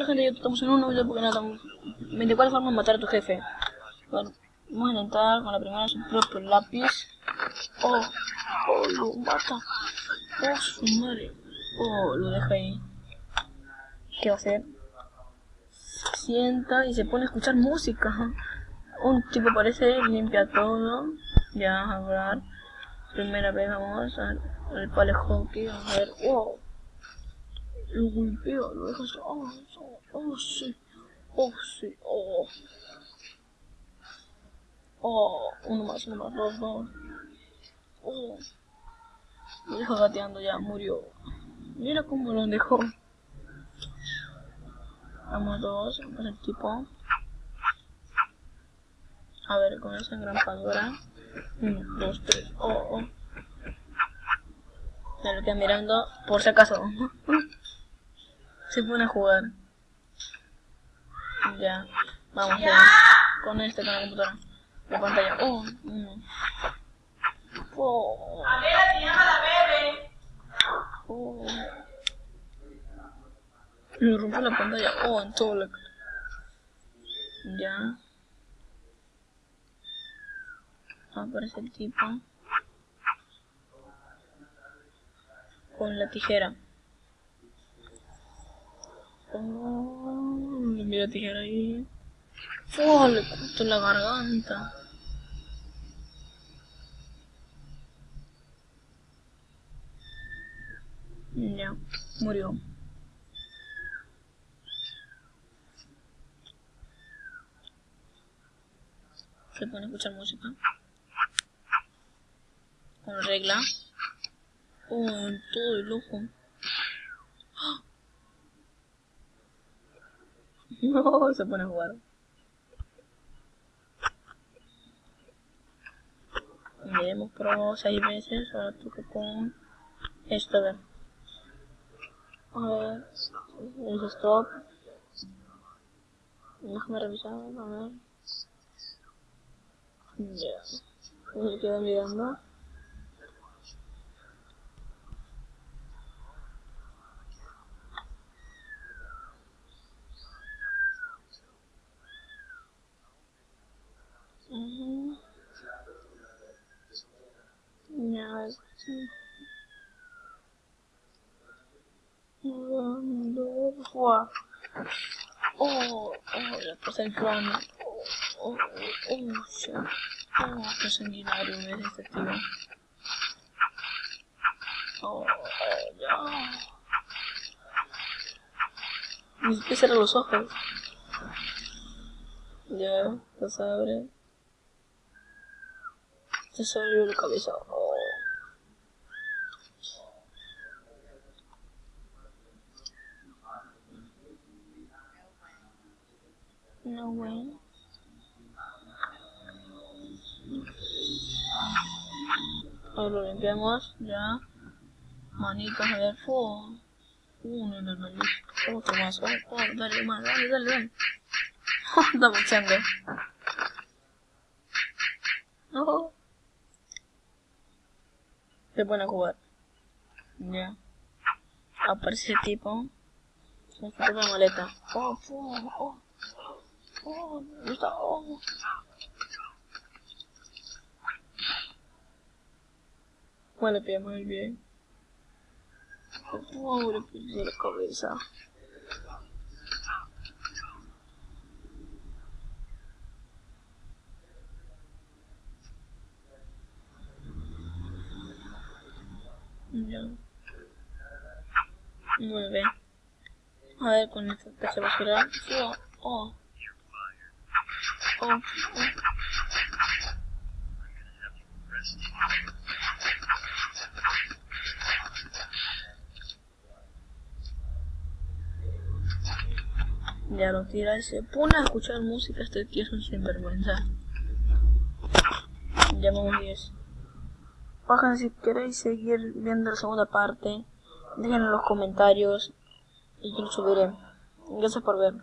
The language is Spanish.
Hola gente, yo estamos en un nuevo porque nada, 24 formas de matar a tu jefe. Vamos a intentar con la primera su propio lápiz. Oh, oh, lo mata. Oh, su madre. Oh, lo deja ahí. ¿Qué va a hacer? Sienta y se pone a escuchar música. Un tipo parece, limpia todo. Ya, a hablar. Primera vez vamos al pale hockey, a ver. Oh lo golpea, lo deja oh, oh, oh, sí, oh, sí, oh. Oh, uno más, uno más, dos, dos. Oh. Lo deja gateando ya, murió. Mira cómo lo dejó. Vamos dos, vamos el tipo. A ver, con esa engrampadora. Uno, dos, tres, oh, oh. Me lo queda mirando, por si acaso. se pone a jugar. Ya, vamos ya. Con este, con la computadora. La pantalla. Oh, no. Oh. Oh. Me rompió la pantalla. Oh, en todo la Ya. Aparece el tipo. Con la tijera. Oh, mira tijera ahí. Oh, le cortó la garganta. Ya, murió. Se pone a escuchar música. Con regla. Oh, todo el ojo. No, se pone a jugar. Ya hemos probado seis veces, ahora toca con esto, a ver. A ver, es stop. Déjame revisar, a ver. Ya. Me quedo mirando. Ya, sí. Oh, oh, ya pasa el cráneo. Oh, oh, oh, shit. Oh, qué sanguinario es este tío. Oh, ya. Ni cerrar los ojos. Ya, los abre. Salió la cabeza. Oh. No way. Ahora lo limpiamos, ya. Manitos, a ver, fuego. Uno, no, no, no. Otro más, oh, oh, dale, más, dale, dale, dale. No. Se pone a jugar. Ya. Aparece ese tipo. Se fue la maleta. Oh, oh, oh. Oh, ¿dónde está? Oh. Bueno, pillamos el bien. Oh, le puse la cabeza. Ya. Nueve. A ver, con esta se va a girar. Oh, oh. Oh, oh. Ya lo tira y se pone a escuchar música. Este tío es un sinvergüenza. Ya vamos 10. Bajan si queréis seguir viendo la segunda parte. Déjenlo en los comentarios y yo lo subiré. Gracias por ver.